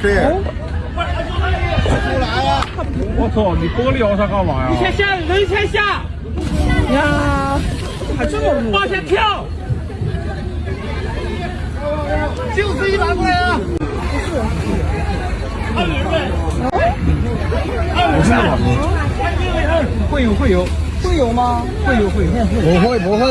对。我操，你玻璃摇上干嘛呀？你先下，人先下。呀，还这么往前跳。就是一拿过来啊！二人呗。会有会有会有吗？会有会有。不会不会。